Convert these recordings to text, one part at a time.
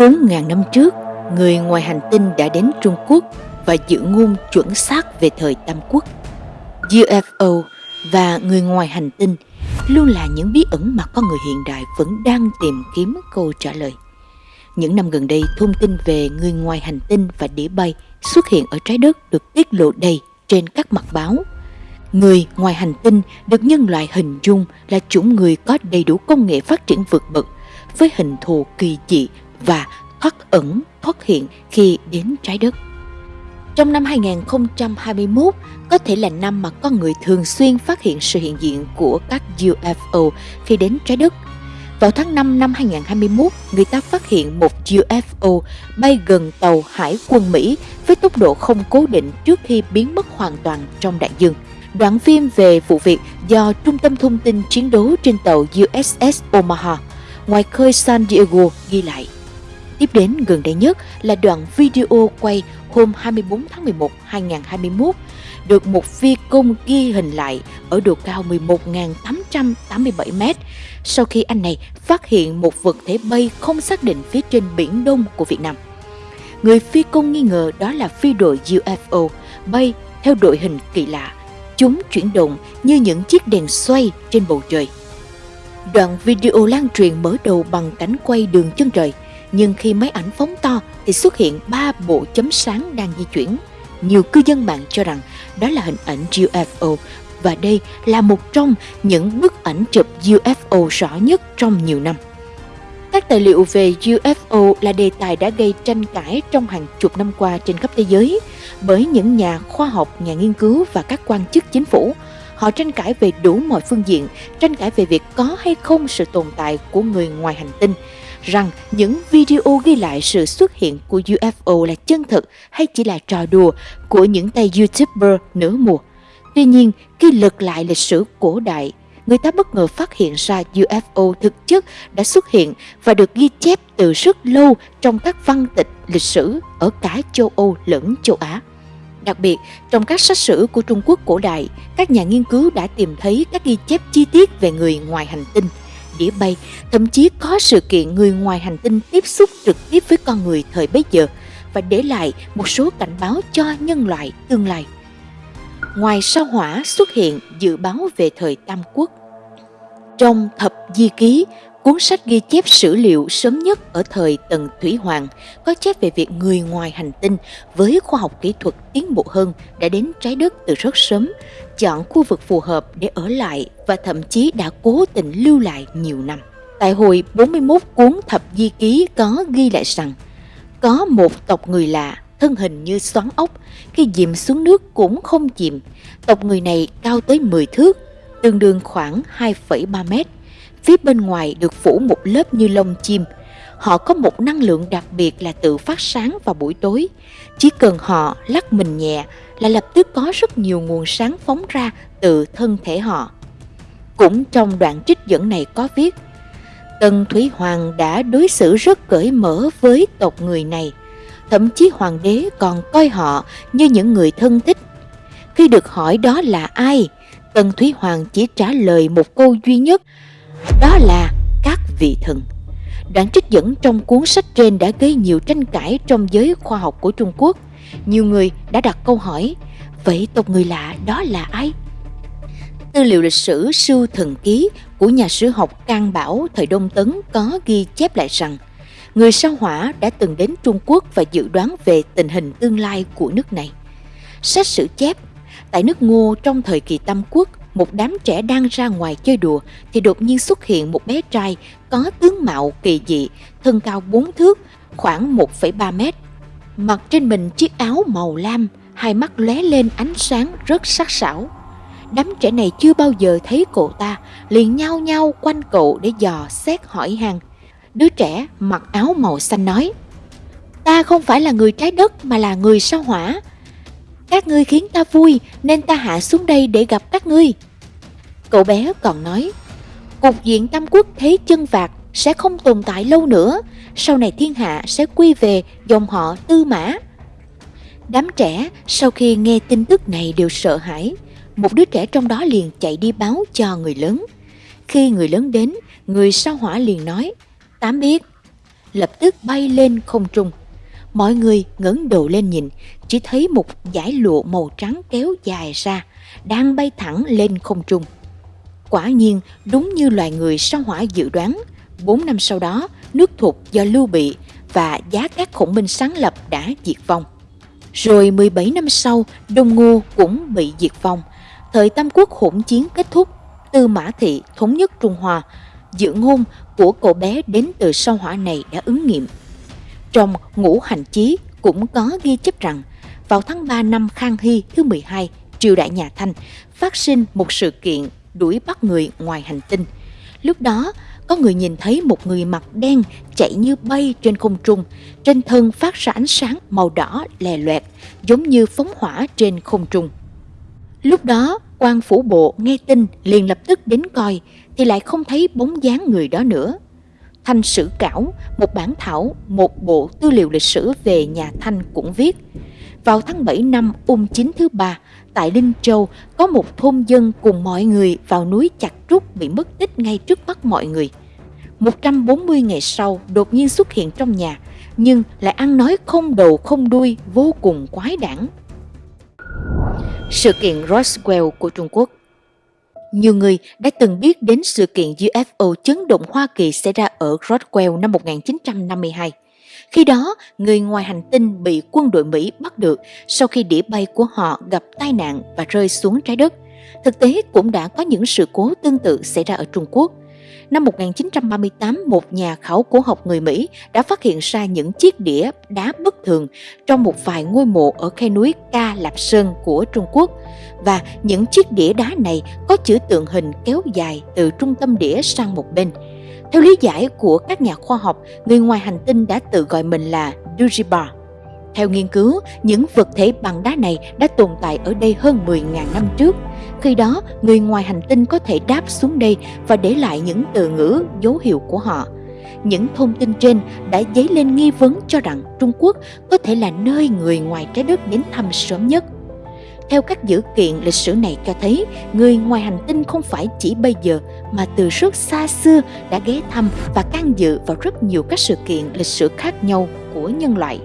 4.000 năm trước, người ngoài hành tinh đã đến Trung Quốc và giữ ngôn chuẩn xác về thời Tam Quốc. UFO và người ngoài hành tinh luôn là những bí ẩn mà con người hiện đại vẫn đang tìm kiếm câu trả lời. Những năm gần đây, thông tin về người ngoài hành tinh và đĩa bay xuất hiện ở trái đất được tiết lộ đầy trên các mặt báo. Người ngoài hành tinh được nhân loại hình dung là chủng người có đầy đủ công nghệ phát triển vượt bậc với hình thù kỳ dị và thoát ẩn, thoát hiện khi đến trái đất. Trong năm 2021 có thể là năm mà con người thường xuyên phát hiện sự hiện diện của các UFO khi đến trái đất. Vào tháng 5 năm 2021, người ta phát hiện một UFO bay gần tàu hải quân Mỹ với tốc độ không cố định trước khi biến mất hoàn toàn trong đại dương. Đoạn phim về vụ việc do Trung tâm Thông tin Chiến đấu trên tàu USS Omaha ngoài khơi San Diego ghi lại. Tiếp đến gần đây nhất là đoạn video quay hôm 24 tháng 11 2021 được một phi công ghi hình lại ở độ cao 11.887 mét sau khi anh này phát hiện một vật thể bay không xác định phía trên biển Đông của Việt Nam. Người phi công nghi ngờ đó là phi đội UFO bay theo đội hình kỳ lạ. Chúng chuyển động như những chiếc đèn xoay trên bầu trời. Đoạn video lan truyền mở đầu bằng cảnh quay đường chân trời – nhưng khi máy ảnh phóng to thì xuất hiện ba bộ chấm sáng đang di chuyển. Nhiều cư dân mạng cho rằng đó là hình ảnh UFO và đây là một trong những bức ảnh chụp UFO rõ nhất trong nhiều năm. Các tài liệu về UFO là đề tài đã gây tranh cãi trong hàng chục năm qua trên khắp thế giới bởi những nhà khoa học, nhà nghiên cứu và các quan chức chính phủ. Họ tranh cãi về đủ mọi phương diện, tranh cãi về việc có hay không sự tồn tại của người ngoài hành tinh, rằng những video ghi lại sự xuất hiện của UFO là chân thực hay chỉ là trò đùa của những tay YouTuber nửa mùa. Tuy nhiên, khi lật lại lịch sử cổ đại, người ta bất ngờ phát hiện ra UFO thực chất đã xuất hiện và được ghi chép từ rất lâu trong các văn tịch lịch sử ở cả châu Âu lẫn châu Á. Đặc biệt, trong các sách sử của Trung Quốc cổ đại, các nhà nghiên cứu đã tìm thấy các ghi chép chi tiết về người ngoài hành tinh – đĩa bay, thậm chí có sự kiện người ngoài hành tinh tiếp xúc trực tiếp với con người thời bấy giờ và để lại một số cảnh báo cho nhân loại tương lai. Ngoài sao hỏa xuất hiện dự báo về thời Tam Quốc. Trong thập di ký, cuốn sách ghi chép sử liệu sớm nhất ở thời Tần Thủy Hoàng có chép về việc người ngoài hành tinh với khoa học kỹ thuật tiến bộ hơn đã đến trái đất từ rất sớm, chọn khu vực phù hợp để ở lại và thậm chí đã cố tình lưu lại nhiều năm. Tại hồi 41 cuốn thập di ký có ghi lại rằng có một tộc người lạ thân hình như xoắn ốc, khi dìm xuống nước cũng không chìm. Tộc người này cao tới 10 thước, tương đương khoảng 2,3 mét. Phía bên ngoài được phủ một lớp như lông chim. Họ có một năng lượng đặc biệt là tự phát sáng vào buổi tối. Chỉ cần họ lắc mình nhẹ là lập tức có rất nhiều nguồn sáng phóng ra từ thân thể họ. Cũng trong đoạn trích dẫn này có viết, Tần Thủy Hoàng đã đối xử rất cởi mở với tộc người này, thậm chí hoàng đế còn coi họ như những người thân thích. Khi được hỏi đó là ai, Tần Thủy Hoàng chỉ trả lời một câu duy nhất, đó là các vị thần. Đoạn trích dẫn trong cuốn sách trên đã gây nhiều tranh cãi trong giới khoa học của Trung Quốc – nhiều người đã đặt câu hỏi, vậy tộc người lạ đó là ai? Tư liệu lịch sử Sư Thần Ký của nhà sử học Can Bảo thời Đông Tấn có ghi chép lại rằng người sao hỏa đã từng đến Trung Quốc và dự đoán về tình hình tương lai của nước này. Sách sử chép, tại nước Ngô trong thời kỳ Tam Quốc, một đám trẻ đang ra ngoài chơi đùa thì đột nhiên xuất hiện một bé trai có tướng mạo kỳ dị, thân cao 4 thước, khoảng 1,3 mét, mặc trên mình chiếc áo màu lam, hai mắt lóe lên ánh sáng rất sắc sảo. Đám trẻ này chưa bao giờ thấy cậu ta, liền nhao nhao quanh cậu để dò xét hỏi han. Đứa trẻ mặc áo màu xanh nói, Ta không phải là người trái đất mà là người sao hỏa. Các ngươi khiến ta vui nên ta hạ xuống đây để gặp các ngươi. Cậu bé còn nói, Cục diện Tam Quốc thế chân vạc sẽ không tồn tại lâu nữa, sau này thiên hạ sẽ quy về dòng họ Tư Mã. Đám trẻ sau khi nghe tin tức này đều sợ hãi, một đứa trẻ trong đó liền chạy đi báo cho người lớn. Khi người lớn đến, người sao hỏa liền nói, Tám biết, lập tức bay lên không trung. Mọi người ngẩng đầu lên nhìn, chỉ thấy một dải lụa màu trắng kéo dài ra, đang bay thẳng lên không trung. Quả nhiên, đúng như loài người sao hỏa dự đoán, 4 năm sau đó, nước thục do Lưu Bị và giá các khổng minh sáng lập đã diệt vong. Rồi 17 năm sau, Đông Ngô cũng bị diệt vong. Thời Tam Quốc hỗn chiến kết thúc, Tư Mã Thị thống nhất Trung Hoa, dự ngôn của cậu bé đến từ sao hỏa này đã ứng nghiệm. Trong ngũ hành chí cũng có ghi chép rằng vào tháng 3 năm Khang Hy thứ 12, triều đại nhà Thanh phát sinh một sự kiện đuổi bắt người ngoài hành tinh. Lúc đó, có người nhìn thấy một người mặc đen chạy như bay trên không trung, trên thân phát ra ánh sáng màu đỏ lè loẹt, giống như phóng hỏa trên không trung. Lúc đó, quan phủ bộ nghe tin liền lập tức đến coi, thì lại không thấy bóng dáng người đó nữa. Thanh Sử Cảo, một bản thảo, một bộ tư liệu lịch sử về nhà Thanh cũng viết. Vào tháng 7 năm ung chính thứ ba, tại Linh Châu có một thôn dân cùng mọi người vào núi chặt trúc bị mất tích ngay trước mắt mọi người. 140 ngày sau đột nhiên xuất hiện trong nhà, nhưng lại ăn nói không đầu không đuôi vô cùng quái đản. Sự kiện Roswell của Trung Quốc nhiều người đã từng biết đến sự kiện UFO chấn động Hoa Kỳ xảy ra ở Roswell năm 1952. Khi đó, người ngoài hành tinh bị quân đội Mỹ bắt được sau khi đĩa bay của họ gặp tai nạn và rơi xuống trái đất. Thực tế cũng đã có những sự cố tương tự xảy ra ở Trung Quốc. Năm 1938, một nhà khảo cổ học người Mỹ đã phát hiện ra những chiếc đĩa đá bất thường trong một vài ngôi mộ ở khe núi Ca Lạp Sơn của Trung Quốc. Và những chiếc đĩa đá này có chữ tượng hình kéo dài từ trung tâm đĩa sang một bên. Theo lý giải của các nhà khoa học, người ngoài hành tinh đã tự gọi mình là Dujibar. Theo nghiên cứu, những vật thể bằng đá này đã tồn tại ở đây hơn 10.000 năm trước. Khi đó, người ngoài hành tinh có thể đáp xuống đây và để lại những từ ngữ, dấu hiệu của họ. Những thông tin trên đã dấy lên nghi vấn cho rằng Trung Quốc có thể là nơi người ngoài trái đất đến thăm sớm nhất. Theo các dữ kiện lịch sử này cho thấy, người ngoài hành tinh không phải chỉ bây giờ mà từ rất xa xưa đã ghé thăm và can dự vào rất nhiều các sự kiện lịch sử khác nhau của nhân loại.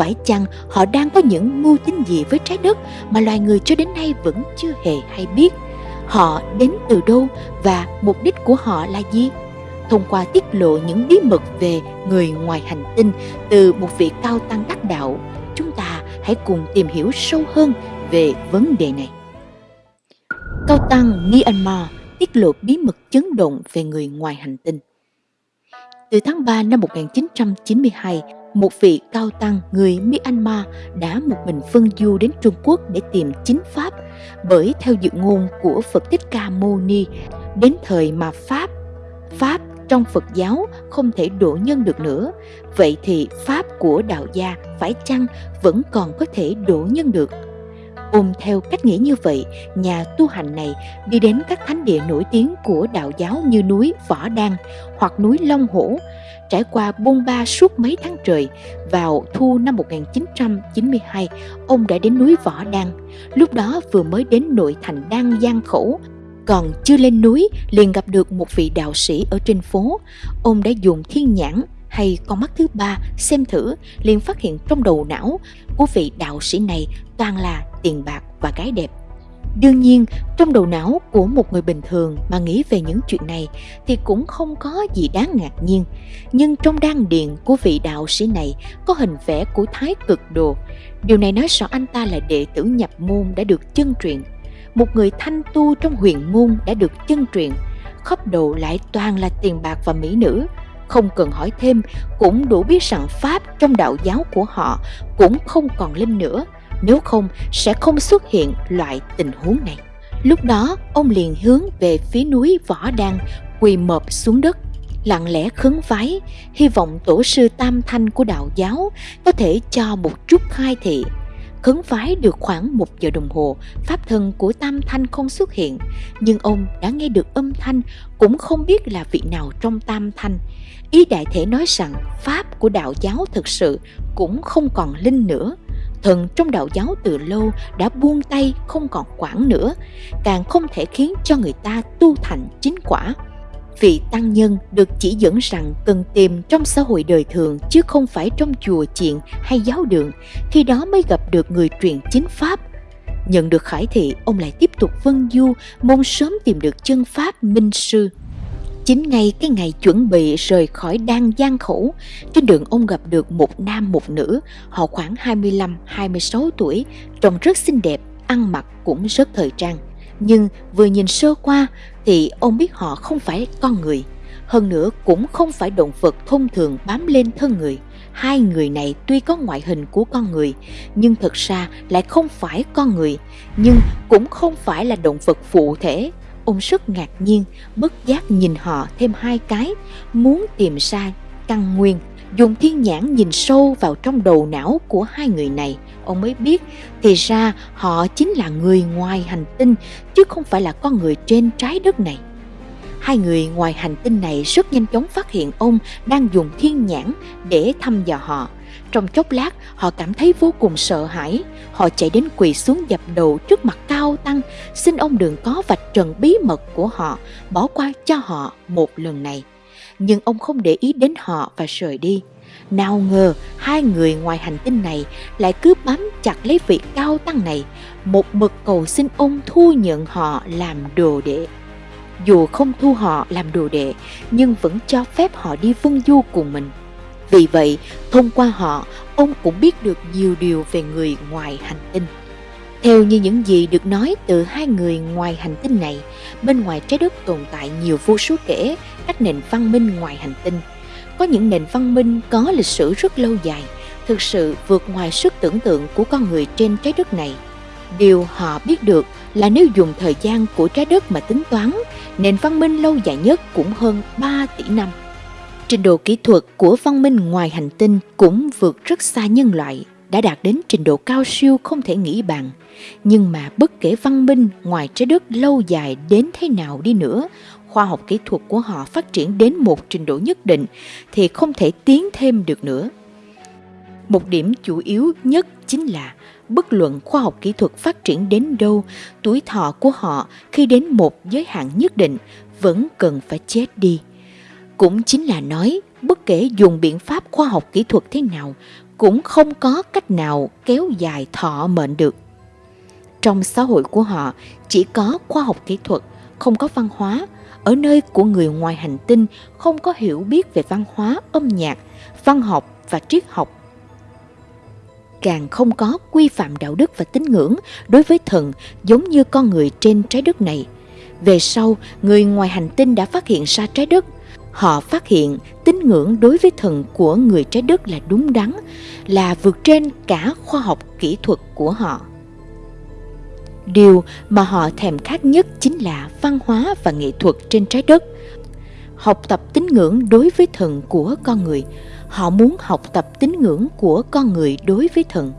Phải chăng họ đang có những mưu tính gì với trái đất mà loài người cho đến nay vẫn chưa hề hay biết? Họ đến từ đâu và mục đích của họ là gì? Thông qua tiết lộ những bí mật về người ngoài hành tinh từ một vị cao tăng đắc đạo, chúng ta hãy cùng tìm hiểu sâu hơn về vấn đề này. Cao tăng Myanmar tiết lộ bí mật chấn động về người ngoài hành tinh. Từ tháng 3 năm 1992, một vị cao tăng người Myanmar đã một mình phân du đến Trung Quốc để tìm chính Pháp. Bởi theo dự ngôn của Phật Thích Ca Mâu Ni đến thời mà Pháp Pháp trong Phật giáo không thể độ nhân được nữa. Vậy thì Pháp của đạo gia phải chăng vẫn còn có thể độ nhân được? Ôm theo cách nghĩ như vậy, nhà tu hành này đi đến các thánh địa nổi tiếng của đạo giáo như núi Võ Đăng hoặc núi Long Hổ, trải qua buôn ba suốt mấy tháng trời. Vào thu năm 1992, ông đã đến núi Võ Đăng, lúc đó vừa mới đến nội thành Đăng Giang Khẩu, còn chưa lên núi liền gặp được một vị đạo sĩ ở trên phố. Ông đã dùng thiên nhãn hay con mắt thứ ba xem thử liền phát hiện trong đầu não của vị đạo sĩ này toàn là tiền bạc và gái đẹp. Đương nhiên, trong đầu não của một người bình thường mà nghĩ về những chuyện này thì cũng không có gì đáng ngạc nhiên. Nhưng trong đan điền của vị đạo sĩ này có hình vẽ của Thái cực đồ. Điều này nói rõ anh ta là đệ tử nhập môn đã được chân truyền. Một người thanh tu trong huyền môn đã được chân truyền. Khắp đầu lại toàn là tiền bạc và mỹ nữ. Không cần hỏi thêm, cũng đủ biết rằng Pháp trong đạo giáo của họ cũng không còn linh nữa nếu không sẽ không xuất hiện loại tình huống này. Lúc đó, ông liền hướng về phía núi Võ Đan, quỳ mọp xuống đất, lặng lẽ khấn vái, hy vọng tổ sư Tam Thanh của đạo giáo có thể cho một chút khai thị. Khấn vái được khoảng một giờ đồng hồ, pháp thân của Tam Thanh không xuất hiện, nhưng ông đã nghe được âm thanh, cũng không biết là vị nào trong Tam Thanh. Ý đại thể nói rằng pháp của đạo giáo thực sự cũng không còn linh nữa thần trong đạo giáo từ lâu đã buông tay không còn quản nữa càng không thể khiến cho người ta tu thành chính quả vị tăng nhân được chỉ dẫn rằng cần tìm trong xã hội đời thường chứ không phải trong chùa chiện hay giáo đường, khi đó mới gặp được người truyền chính pháp. Nhận được khải thị, ông lại tiếp tục vân du, mong sớm tìm được chân pháp minh sư. Chính ngay cái ngày chuẩn bị rời khỏi đan gian khổ trên đường ông gặp được một nam một nữ, họ khoảng 25-26 tuổi, trông rất xinh đẹp, ăn mặc cũng rất thời trang. Nhưng vừa nhìn sơ qua thì ông biết họ không phải con người, hơn nữa cũng không phải động vật thông thường bám lên thân người. Hai người này tuy có ngoại hình của con người, nhưng thật ra lại không phải con người, nhưng cũng không phải là động vật phụ thể Ông rất ngạc nhiên, bất giác nhìn họ thêm hai cái, muốn tìm ra căn nguyên. Dùng thiên nhãn nhìn sâu vào trong đầu não của hai người này, ông mới biết thì ra họ chính là người ngoài hành tinh chứ không phải là con người trên trái đất này. Hai người ngoài hành tinh này rất nhanh chóng phát hiện ông đang dùng thiên nhãn để thăm dò họ. Trong chốc lát, họ cảm thấy vô cùng sợ hãi. Họ chạy đến quỳ xuống dập đầu trước mặt Cao Tăng, xin ông đừng có vạch trần bí mật của họ, bỏ qua cho họ một lần này. Nhưng ông không để ý đến họ và rời đi. Nào ngờ hai người ngoài hành tinh này lại cứ bám chặt lấy vị cao tăng này, một mực cầu xin ông thu nhận họ làm đồ đệ. Dù không thu họ làm đồ đệ, nhưng vẫn cho phép họ đi vân du cùng mình. Vì vậy, thông qua họ, ông cũng biết được nhiều điều về người ngoài hành tinh. Theo như những gì được nói từ hai người ngoài hành tinh này, bên ngoài trái đất tồn tại nhiều vô số kể các nền văn minh ngoài hành tinh. Có những nền văn minh có lịch sử rất lâu dài, thực sự vượt ngoài sức tưởng tượng của con người trên trái đất này. Điều họ biết được là nếu dùng thời gian của trái đất mà tính toán, nền văn minh lâu dài nhất cũng hơn 3 tỷ năm. Trình độ kỹ thuật của văn minh ngoài hành tinh cũng vượt rất xa nhân loại, đã đạt đến trình độ cao siêu không thể nghĩ bàn. Nhưng mà bất kể văn minh ngoài trái đất lâu dài đến thế nào đi nữa, khoa học kỹ thuật của họ phát triển đến một trình độ nhất định thì không thể tiến thêm được nữa. Một điểm chủ yếu nhất chính là bất luận khoa học kỹ thuật phát triển đến đâu, tuổi thọ của họ khi đến một giới hạn nhất định vẫn cần phải chết đi. Cũng chính là nói, bất kể dùng biện pháp khoa học kỹ thuật thế nào, cũng không có cách nào kéo dài thọ mệnh được. Trong xã hội của họ chỉ có khoa học kỹ thuật, không có văn hóa. Ở nơi của người ngoài hành tinh không có hiểu biết về văn hóa, âm nhạc, văn học và triết học. Càng không có quy phạm đạo đức và tín ngưỡng đối với thần giống như con người trên trái đất này. Về sau, người ngoài hành tinh đã phát hiện ra trái đất họ phát hiện tín ngưỡng đối với thần của người trái đất là đúng đắn, là vượt trên cả khoa học kỹ thuật của họ. Điều mà họ thèm khát nhất chính là văn hóa và nghệ thuật trên trái đất. Học tập tín ngưỡng đối với thần của con người, họ muốn học tập tín ngưỡng của con người đối với thần.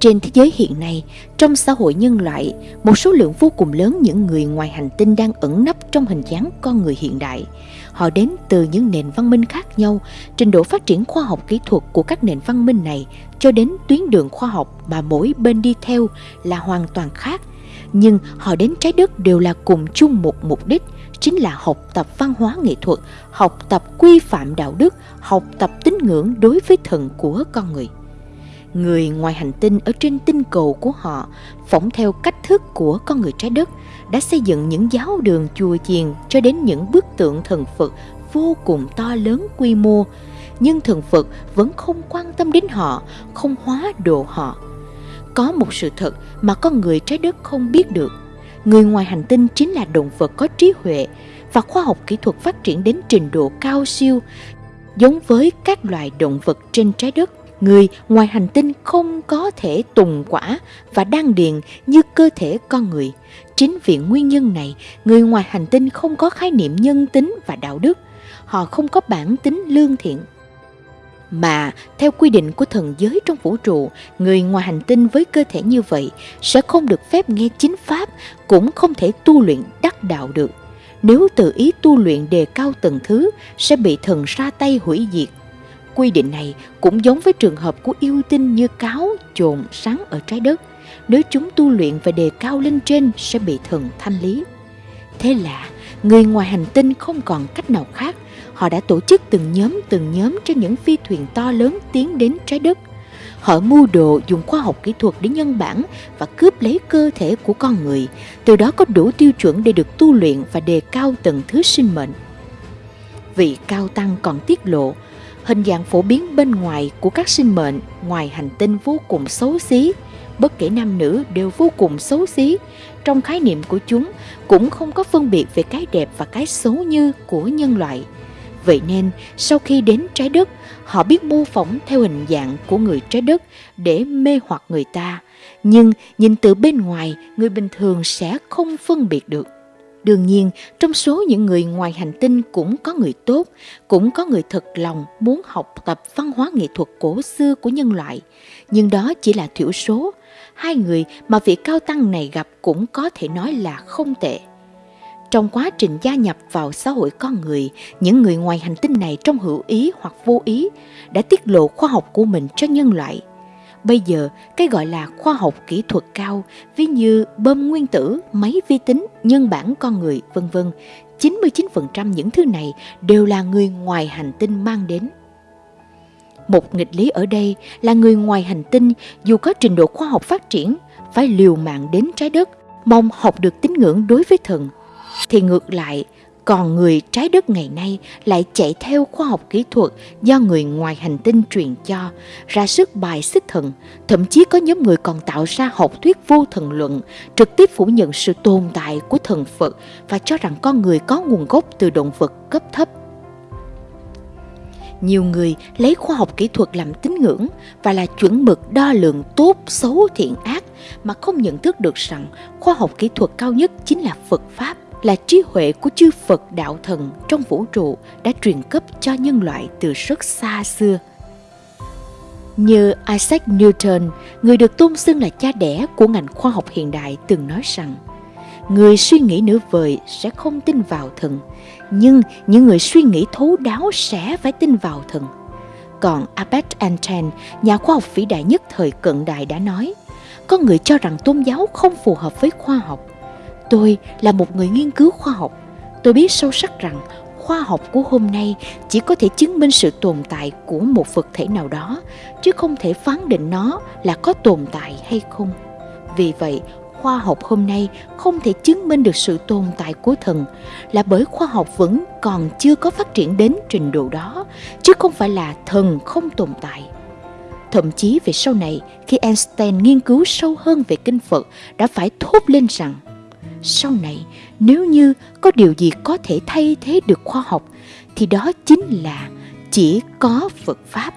Trên thế giới hiện nay, trong xã hội nhân loại, một số lượng vô cùng lớn những người ngoài hành tinh đang ẩn nấp trong hình dáng con người hiện đại. Họ đến từ những nền văn minh khác nhau, trình độ phát triển khoa học kỹ thuật của các nền văn minh này cho đến tuyến đường khoa học mà mỗi bên đi theo là hoàn toàn khác. Nhưng họ đến trái đất đều là cùng chung một mục đích, chính là học tập văn hóa nghệ thuật, học tập quy phạm đạo đức, học tập tín ngưỡng đối với thần của con người người ngoài hành tinh ở trên tinh cầu của họ phỏng theo cách thức của con người trái đất đã xây dựng những giáo đường chùa chiền cho đến những bức tượng thần Phật vô cùng to lớn quy mô nhưng thần Phật vẫn không quan tâm đến họ, không hóa độ họ. Có một sự thật mà con người trái đất không biết được. Người ngoài hành tinh chính là động vật có trí huệ và khoa học kỹ thuật phát triển đến trình độ cao siêu, giống với các loài động vật trên trái đất người ngoài hành tinh không có thể tùng quả và đan điền như cơ thể con người. Chính vì nguyên nhân này, người ngoài hành tinh không có khái niệm nhân tính và đạo đức. Họ không có bản tính lương thiện. Mà theo quy định của thần giới trong vũ trụ, người ngoài hành tinh với cơ thể như vậy sẽ không được phép nghe chính pháp, cũng không thể tu luyện đắc đạo được. Nếu tự ý tu luyện đề cao tầng thứ, sẽ bị thần ra tay hủy diệt Quy định này cũng giống với trường hợp của yêu tinh như cáo, trồn, sáng ở trái đất. Nếu chúng tu luyện và đề cao lên trên sẽ bị thần thanh lý. Thế là người ngoài hành tinh không còn cách nào khác. Họ đã tổ chức từng nhóm từng nhóm cho những phi thuyền to lớn tiến đến trái đất. Họ mưu đồ dùng khoa học kỹ thuật để nhân bản và cướp lấy cơ thể của con người, từ đó có đủ tiêu chuẩn để được tu luyện và đề cao tầng thứ sinh mệnh. Vị cao tăng còn tiết lộ, hình dạng phổ biến bên ngoài của các sinh mệnh ngoài hành tinh vô cùng xấu xí, bất kể nam nữ đều vô cùng xấu xí. Trong khái niệm của chúng cũng không có phân biệt về cái đẹp và cái xấu như của nhân loại. Vậy nên, sau khi đến trái đất, họ biết mô phỏng theo hình dạng của người trái đất để mê hoặc người ta. Nhưng nhìn từ bên ngoài, người bình thường sẽ không phân biệt được. Đương nhiên, trong số những người ngoài hành tinh cũng có người tốt, cũng có người thật lòng muốn học tập văn hóa nghệ thuật cổ xưa của nhân loại. Nhưng đó chỉ là thiểu số. Hai người mà vị cao tăng này gặp cũng có thể nói là không tệ. Trong quá trình gia nhập vào xã hội con người, những người ngoài hành tinh này trong hữu ý hoặc vô ý đã tiết lộ khoa học của mình cho nhân loại. Bây giờ, cái gọi là khoa học kỹ thuật cao, ví như bơm nguyên tử, máy vi tính, nhân bản con người, vân vân, 99% những thứ này đều là người ngoài hành tinh mang đến. Một nghịch lý ở đây là người ngoài hành tinh dù có trình độ khoa học phát triển, phải liều mạng đến trái đất, mong học được tín ngưỡng đối với thần. Thì ngược lại, còn người trái đất ngày nay lại chạy theo khoa học kỹ thuật do người ngoài hành tinh truyền cho, ra sức bài xích thần, thậm chí có nhóm người còn tạo ra học thuyết vô thần luận, trực tiếp phủ nhận sự tồn tại của thần Phật và cho rằng con người có nguồn gốc từ động vật cấp thấp. Nhiều người lấy khoa học kỹ thuật làm tín ngưỡng và là chuẩn mực đo lường tốt, xấu, thiện ác mà không nhận thức được rằng khoa học kỹ thuật cao nhất chính là Phật Pháp là trí huệ của chư Phật đạo thần trong vũ trụ đã truyền cấp cho nhân loại từ rất xa xưa. Như Isaac Newton, người được tôn xưng là cha đẻ của ngành khoa học hiện đại từng nói rằng Người suy nghĩ nửa vời sẽ không tin vào thần, nhưng những người suy nghĩ thấu đáo sẽ phải tin vào thần. Còn Albert Einstein, nhà khoa học vĩ đại nhất thời cận đại đã nói, có người cho rằng tôn giáo không phù hợp với khoa học, Tôi là một người nghiên cứu khoa học. Tôi biết sâu sắc rằng khoa học của hôm nay chỉ có thể chứng minh sự tồn tại của một vật thể nào đó, chứ không thể phán định nó là có tồn tại hay không. Vì vậy, khoa học hôm nay không thể chứng minh được sự tồn tại của thần là bởi khoa học vẫn còn chưa có phát triển đến trình độ đó, chứ không phải là thần không tồn tại. Thậm chí về sau này, khi Einstein nghiên cứu sâu hơn về kinh Phật, đã phải thốt lên rằng sau này, nếu như có điều gì có thể thay thế được khoa học, thì đó chính là chỉ có Phật Pháp.